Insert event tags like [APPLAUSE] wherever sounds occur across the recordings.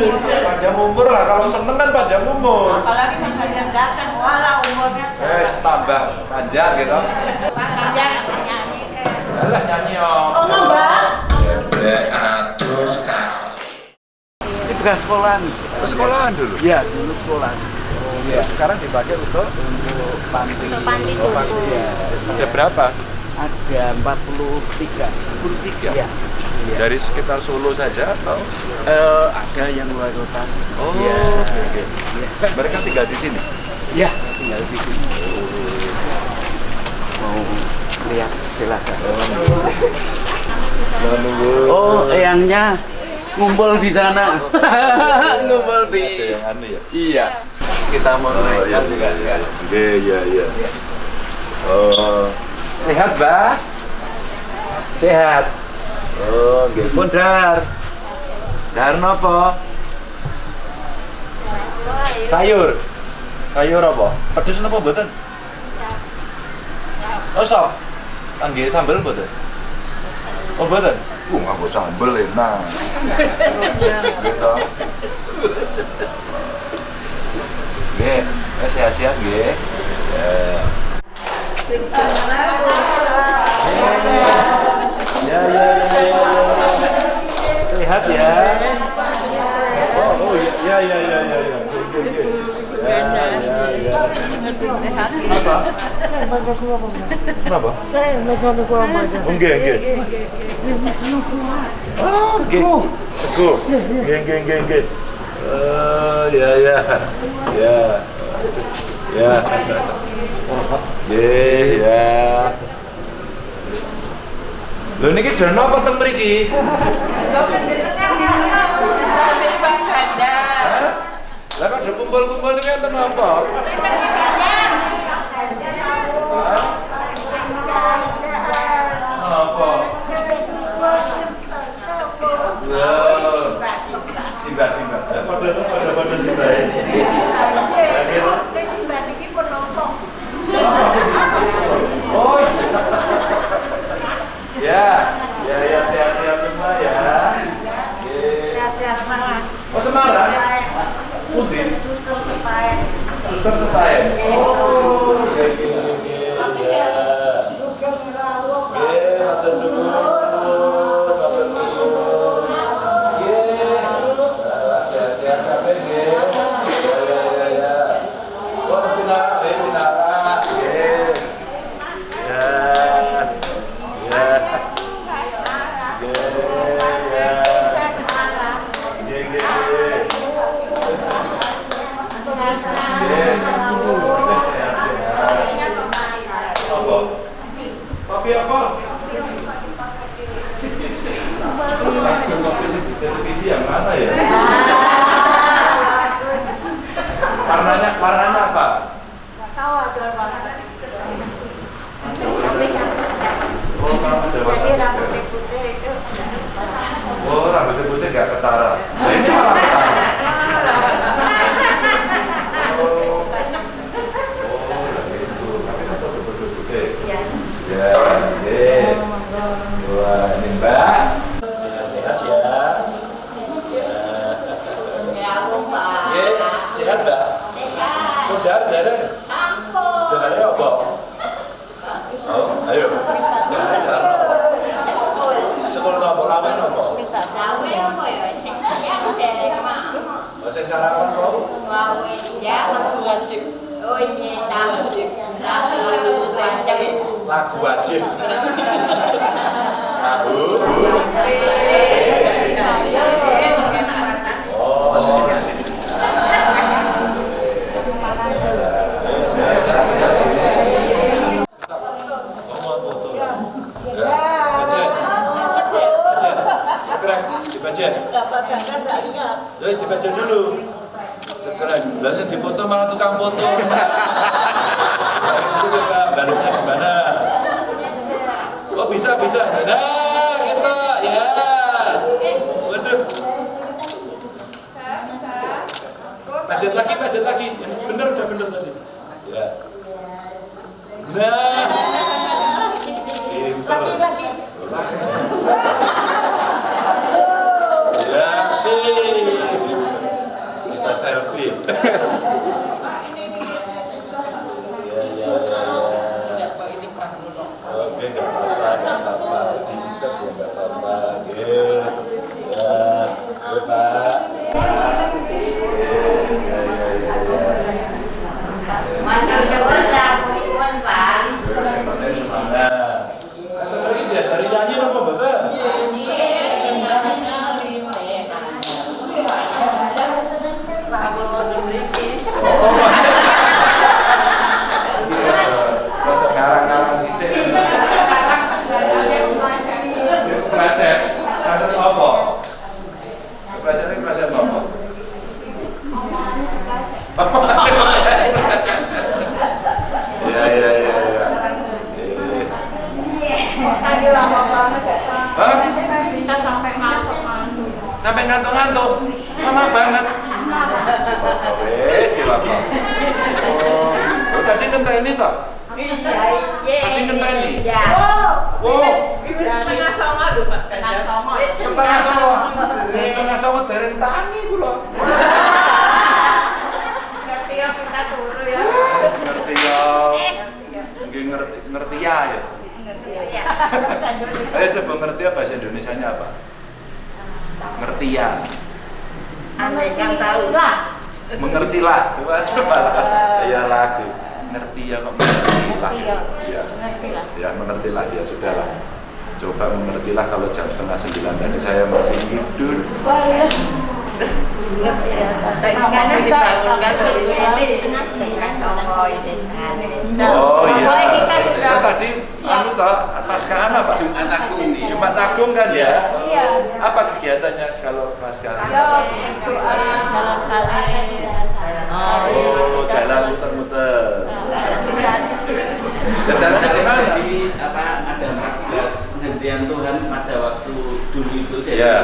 Panjang umur lah, kalau seneng kan panjang umur. Apalagi makanya datang, walau umurnya. Eh, tambah panjang gitu. Makanya nyanyi kayak. Alah nyanyi om. Oh, mbak. terus kan. Ini bekas sekolahan. Sekolahan dulu. Iya, dulu sekolahan. Iya. Sekarang dipakai untuk Untuk panti. Untuk panti oh, panti. Iya. Ada berapa? Ada 43. 43. Iya. Iya. Dari sekitar Solo saja atau? Eh, ada yang luar kota. Oh, Iya. oke, oke. Iya. Mereka tinggal di sini. Iya, tinggal di sini. Mau lihat silakan. Oh, eyangnya ngumpul di sana. [LAUGHS] ngumpul di. Yang ya. Iya. Kita mau naik kan juga. Iya, iya, iya. Oh, sehat, Mbak? Sehat. Oh, nggih. Pun dar. Dar napa? Sayur. Sayur apa? Pedes napa mboten? Oh, sop. Kangge sambel mboten? Oh, mboten. Uh, nganggo sambel enak. Gitu. Nggih, eh, sehat-sehat nggih. Ya. Ya, ya, ya, ya, ya. Sehat ya. Oh, oh ya, ya, ya, ya, ya, ya. Ya, ya, ya. Apa? Kenapa? Teguh. Nggih, nggih, nggih, nggih. Oh, ya, ya. Ya. Ya. Nggih, ya. Lho niki dana apa teng mriki? Hah? Lah kok ada kumpul-kumpul niki enten apa? Hah? Apa? Loh. Simba, simba. Eh, Pada pada pada simba ya. Oh. Ya, ya, ya sehat-sehat semua ya. Oke. Oh Semarang? Pundi? Suster Sepayan. Oh, oke, oke, oke. Ya. Oke, matur nuwun, matur nuwun. Oke. Nah, Sehat-sehat kabeh nggih. Ya, ya, ya, ya. Oh, pinara, eh, pinara. Oke. Ya. Ya. Oke, ya. Oke, oke, oke. Apa? Kopi apa? Kopi sih di televisi yang mana ya? Warnanya, warnanya apa? Oh, kalau ada warna putih. Oh, rambutnya putih nggak ketara. Nah, ini malah ketara. Oh, oh, gitu. Tapi kan tetap putih. Ya, oke. Wah, ini Mbak. Sehat-sehat ya. Ya. Sehat Mbak. Kudar, darah. Darahnya apa? Oh, ayo. Sekolah apa? Ramen apa? Oh, sing sarapan kau? Lagu wajib. Lagu. Oh, sehat, sehat, sehat. Kamu Ya. Dibaca. Eh, dulu. Dipoto malah tukang foto. Itu coba balutnya gimana? Oh bisa bisa. Nah kita ya. Waduh. Pajet lagi, pajet lagi. Yang bener udah bener tadi. Ya. Nah. Pinter. Ya sih. Selfie. Iya, iya, iya. Oke, nggak apa-apa, nggak apa-apa. Diikat ya nggak apa-apa. Oke. Ya, oke Pak. Iya, iya, iya, iya. Mana udah besar, Iwan Pak. Terus yang mana semangat. Atau lagi diajari nyanyi dong, Pak, betul? Untuk ngarang-ngarang sidik. Kepleset. Kepleset apa? Kepleset ini kepleset apa? Iya, iya, iya, iya. Hah? Sampai ngantuk-ngantuk. Lama banget. Wes, siapa? Oh, oh, tadi ngenteni toh? Tadi ngenteni. Ya. Wow, Setengah sama tuh Pak. Setengah sama. setengah sama. Setengah sama dereng tangi kula. Ngerti ya kita turu ya. Wes ngerti ya. Nggih ngerti ngerti ya ya. Ya. [LAUGHS] Ayo coba ngerti ya bahasa Indonesianya apa? Ngerti ya. Andai kan tahu lah. Mengertilah. Waduh malah ya lagu. Ngerti ya kok mengertilah. Ngerti ya. Mengertilah. Ya ya sudahlah. Coba mengertilah kalau jam setengah sembilan tadi saya masih tidur. Toko ini. Oh iya. Itu tadi anu toh pascahan apa? Jumat Agung nih. Jumat Agung kan ya? Iya. Apa kegiatannya kalau pascahan? Ya, jalan-jalan. Oh, jalan muter-muter. Di mana? Jadi apa ada 14 penghentian Tuhan pada waktu dulu itu jadi Iya.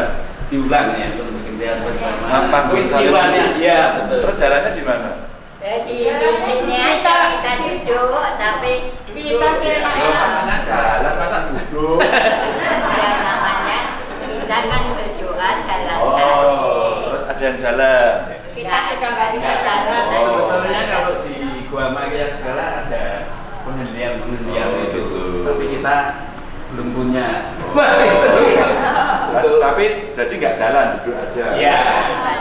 diulang ya untuk penghentian pertama. Ma- Manggung Peristiwanya, salib. iya betul. Terus jalannya di mana? Jadi di sini aja kita duduk, tapi kita sih Loh, katanya jalan masa duduk. ya namanya kita kan berdoa jalan Oh, kaki. terus ada yang jalan. Kita sudah nggak bisa jalan. Oh. Sebetulnya kalau di Gua Maya sekarang ada penghentian penghentian Oh, itu, gitu. tapi kita belum punya. Wah itu. Betul. Tapi jadi nggak jalan, duduk aja. Ya,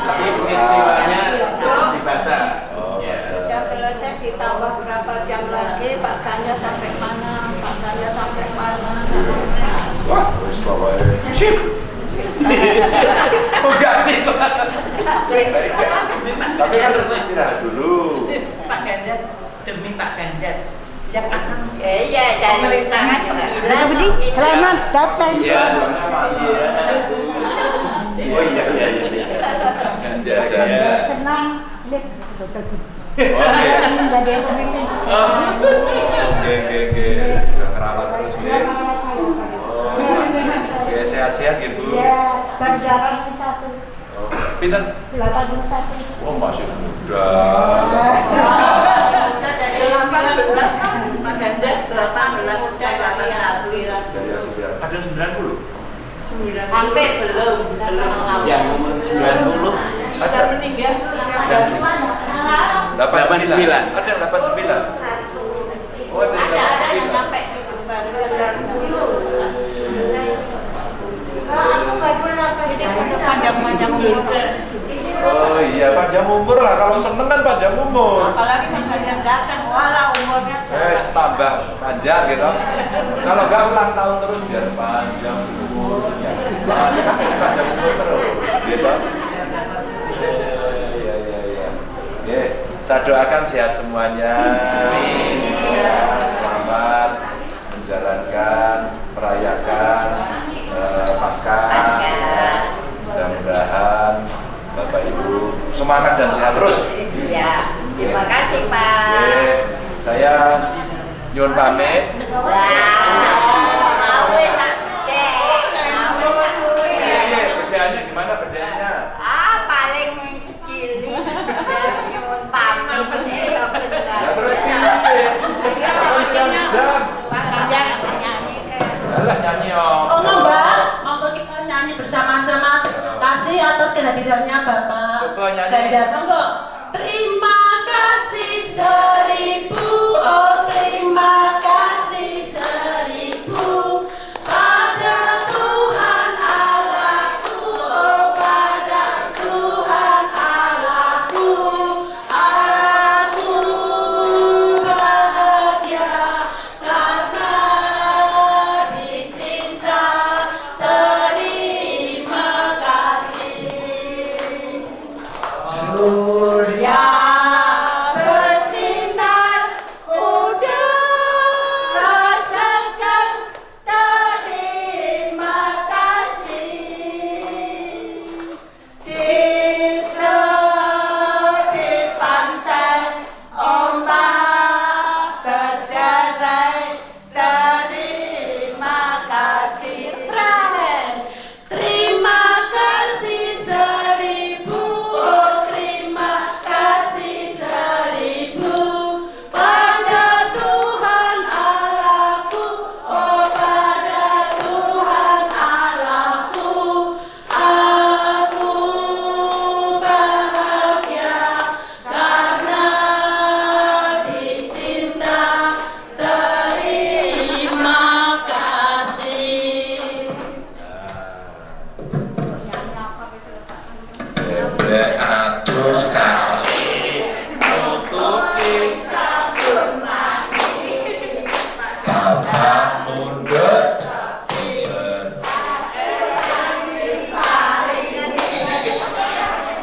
tapi peristiwanya tetap dibaca. Oh, ya. Sudah selesai ditambah berapa jam lagi, Pak Kanya sampai mana, Pak Kanya sampai mana. Wah, wis pokoknya. Sip. Oh, enggak sih. Tapi kan harus istirahat dulu. Pak Ganjar demi Pak Ganjar yang akan Ya, iya, dari setengah sembilan. Selamat datang. Iya, soalnya Pak. Iya. Oh iya iya iya. iya. Jajan. Ya. Tenang. Lihat, dokter. Oke. Oke oke oke. Udah ngerawat terus Iya, ya. Oh. Oke, sehat-sehat ya, Bu. Iya. Oh, Pinter? 81. Oh, masih muda. Kadang sembilan puluh? Hampir belum. Yang umur 90. Meninggal. Ada 89. Ada sembilan? ada. Oh, ada yang sampai 90. Panjang-panjang umur. Oh iya, panjang umur lah. Kalau seneng kan panjang umur. Apalagi Ganjar datang, walau umurnya. Eh, tambah panjang gitu. Kalau nggak ulang tahun terus biar panjang umurnya. Panjang, panjang umur terus, gitu. Iya, iya, iya. Oke, saya doakan sehat semuanya. Ya, selamat menjalankan, merayakan eh, Paskah. Ya, Mudah-mudahan Bapak Ibu semangat dan sehat terus. Ya, terima kasih Pak. Oke, saya nyuwun pamit. Wah,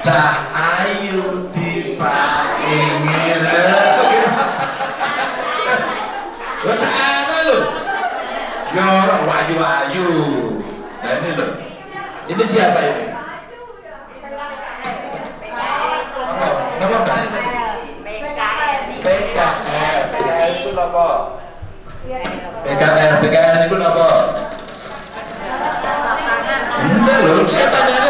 Cak ayu diparingi Lo cak lo Ya orang wayu-wayu Nah ini lo Ini siapa ini? Apa? PKR itu apa? Itu apa? Enggak loh, saya tanya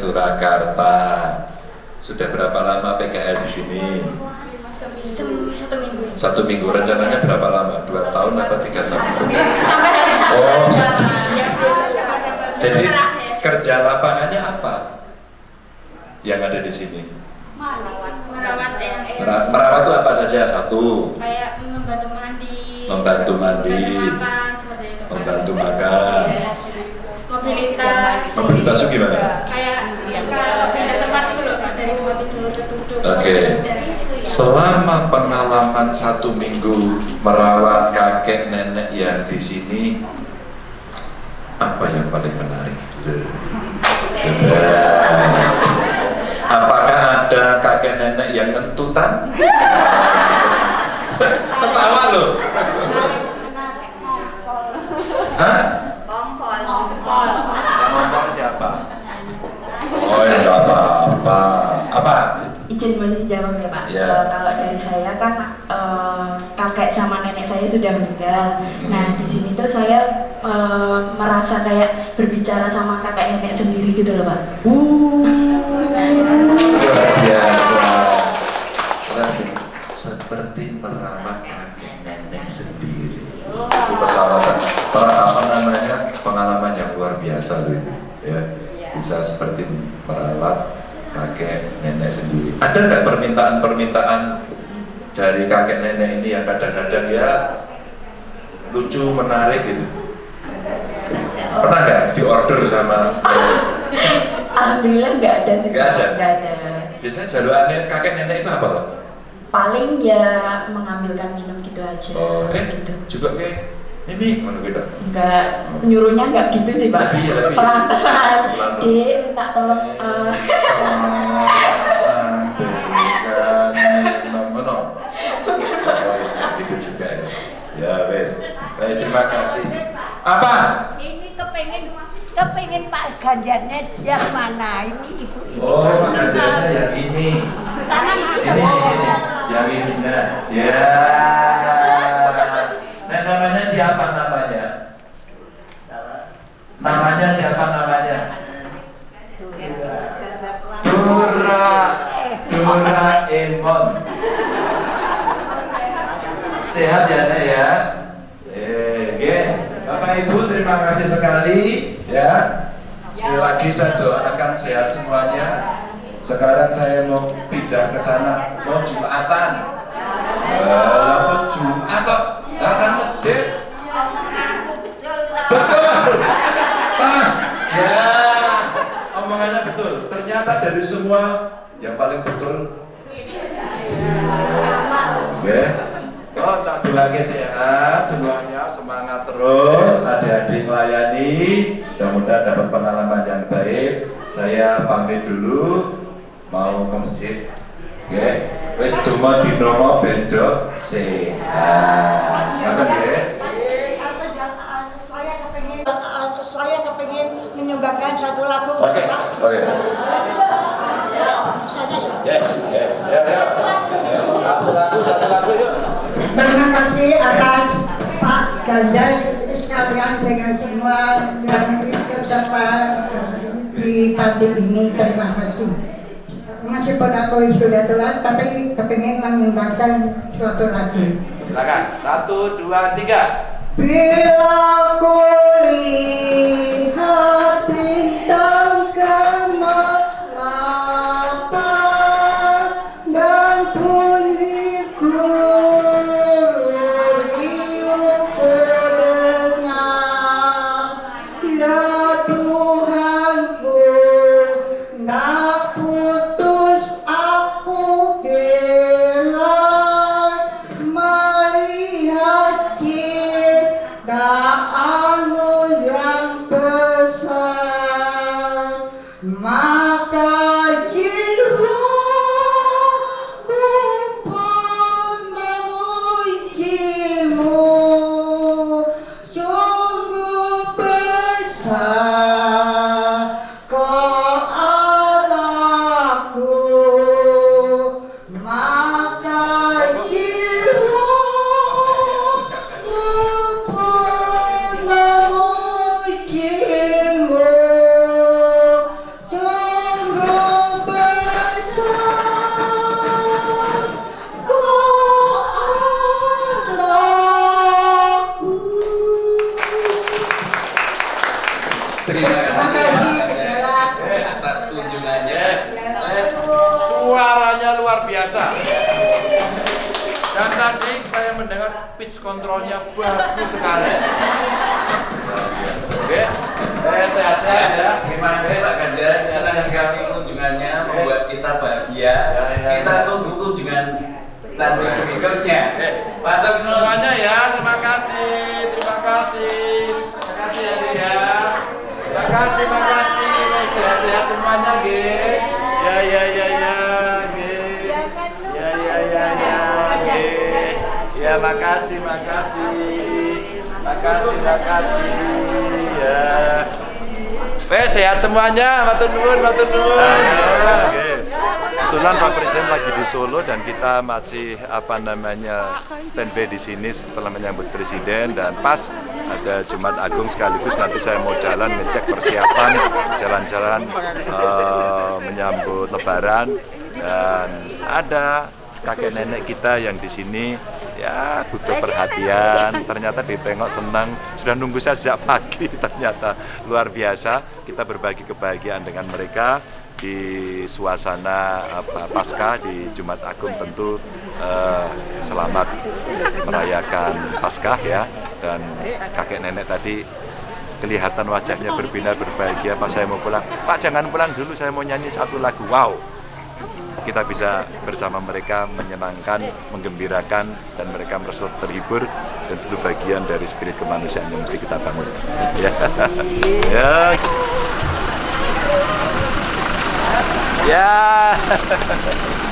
Surakarta. Sudah berapa lama PKL di sini? Satu minggu. Satu minggu. Rencananya berapa lama? Dua tahun atau tiga tahun? Satu. Oh, Jadi kerja lapangannya apa? Yang ada di sini. merawat yang Mera- Merawat itu apa saja? Satu, kayak membantu mandi, Membantu mandi. makan. Membantu makan. Iya. Mobilitas. Mobilitas itu gimana? Kayak kalau pindah tempat itu loh, Pak, dari tempat tidur ya. Selama pengalaman satu minggu merawat kakek nenek yang di sini, apa yang paling menarik? Apakah ada kakek nenek yang ngentutan? Ketawa loh. Hah? Yang ngomong siapa? Oh, ya nggak apa-apa. Apa? Izin menjawab ya Pak. Ya. Eh, kalau dari saya kan eh, kakek sama nenek saya sudah meninggal. Hmm. Nah di sini tuh saya eh, merasa kayak berbicara sama kakek nenek sendiri gitu loh Pak. Seperti merawat kakek nenek sendiri. Itu peralatan, per- apa namanya pengalaman yang luar biasa loh itu. Ya, bisa seperti merawat kakek nenek sendiri. Ada nggak permintaan-permintaan dari kakek nenek ini yang kadang-kadang ya lucu, menarik gitu? Pernah nggak diorder sama? [LAUGHS] Alhamdulillah nggak ada sih. Nggak ada? Nggak ada. Biasanya jaluannya kakek nenek itu apa loh? Paling ya mengambilkan minum gitu aja. Oh, eh, gitu. juga kayak ini mana gitu. Nggak nyuruhnya nggak gitu sih Pak. Lebih, lebih. Pelan-pelan. Dek minta tolong. eh, Gitu [LAUGHS] juga ya. Wes. Wes, terima kasih. Apa? Ini kepengen kepengen Pak Ganjarnya yang mana? Ini ibu ini. Oh, ngajarnya yang ini. Ini, ini, yang ini. Nah, ya siapa namanya? Namanya siapa namanya? Dura Doraemon. Sehat ya Nek ya? Oke. Bapak Ibu terima kasih sekali ya. Sekali lagi saya doakan sehat semuanya. Sekarang saya mau pindah ke sana, mau jumatan. Walaupun jumat kok Ternyata dari semua yang paling betul. Oke. Oh, tak doakan sehat semuanya, semangat terus, adik-adik melayani, mudah-mudahan dapat pengalaman yang baik. Saya pamit dulu, mau ke masjid. Oke, wis donga dinomo bendo sehat. Ngoten nggih. Saya kepingin menyumbangkan satu lagu. Oke, oke. Ya, ya, ya, ya. Satu lagu, satu lagu yuk. Terima kasih atas Pak Ganjar sekalian dengan semua yang ikut serta di panti ini. Terima kasih. Meskipun aku sudah telat, tapi kepingin menyumbangkan suatu lagu. Silakan. Satu, dua, tiga. Bila ku biasa. Dan tadi saya mendengar pitch kontrolnya bagus sekali. Oke. Eh, sehat-sehat ya. Terima kasih Pak Ganjar. Senang sekali kunjungannya membuat kita bahagia. Ya, ya, Kita ya. tunggu kunjungan nanti berikutnya. Pak. Semuanya ya, terima kasih, terima kasih, terima kasih ya ya. Terima kasih, terima kasih, sehat-sehat semuanya, Ge. Ya, ya, ya, ya, Ya, makasih, makasih, makasih, makasih, ya. Weh, sehat semuanya, matur nuwun, matur nuwun. Kebetulan Pak Presiden lagi di Solo dan kita masih apa namanya standby di sini setelah menyambut Presiden. Dan pas ada Jumat Agung sekaligus nanti saya mau jalan ngecek persiapan jalan-jalan eh, menyambut Lebaran. Dan ada kakek nenek kita yang di sini ya butuh perhatian. Ternyata ditengok senang. Sudah nunggu saya sejak [LAUGHS] pagi. Ternyata luar biasa. Kita berbagi kebahagiaan dengan mereka di suasana apa, pasca di Jumat Agung tentu eh, selamat merayakan Paskah ya. Dan kakek nenek tadi kelihatan wajahnya berbinar berbahagia. Pas saya mau pulang Pak jangan pulang dulu. Saya mau nyanyi satu lagu. Wow kita bisa bersama mereka menyenangkan, menggembirakan, dan mereka merasa terhibur dan itu bagian dari spirit kemanusiaan yang mesti kita bangun. Ya, [LAUGHS] ya, ya. [LAUGHS]